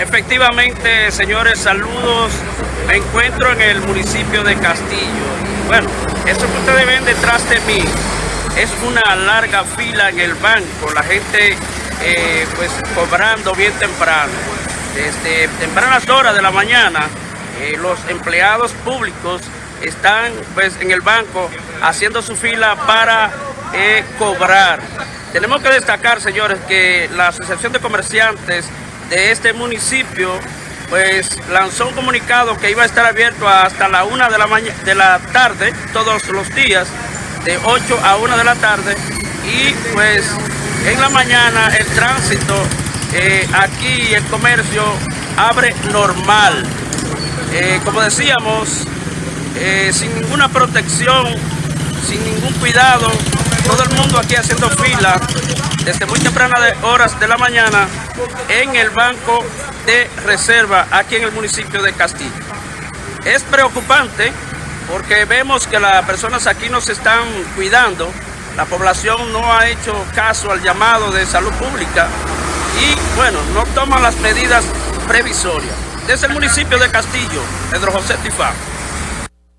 Efectivamente, señores, saludos. Me encuentro en el municipio de Castillo. Bueno, eso que ustedes ven detrás de mí es una larga fila en el banco. La gente eh, pues cobrando bien temprano. Desde tempranas horas de la mañana, eh, los empleados públicos están pues en el banco haciendo su fila para eh, cobrar. Tenemos que destacar, señores, que la Asociación de Comerciantes de este municipio pues lanzó un comunicado que iba a estar abierto hasta la una de la, de la tarde, todos los días, de 8 a 1 de la tarde, y pues en la mañana el tránsito eh, aquí, el comercio, abre normal. Eh, como decíamos, eh, sin ninguna protección, sin ningún cuidado, todo el mundo aquí haciendo desde muy tempranas horas de la mañana en el banco de reserva aquí en el municipio de Castillo. Es preocupante porque vemos que las personas aquí no se están cuidando, la población no ha hecho caso al llamado de salud pública y bueno, no toman las medidas previsorias. Desde el municipio de Castillo, Pedro José Tifá.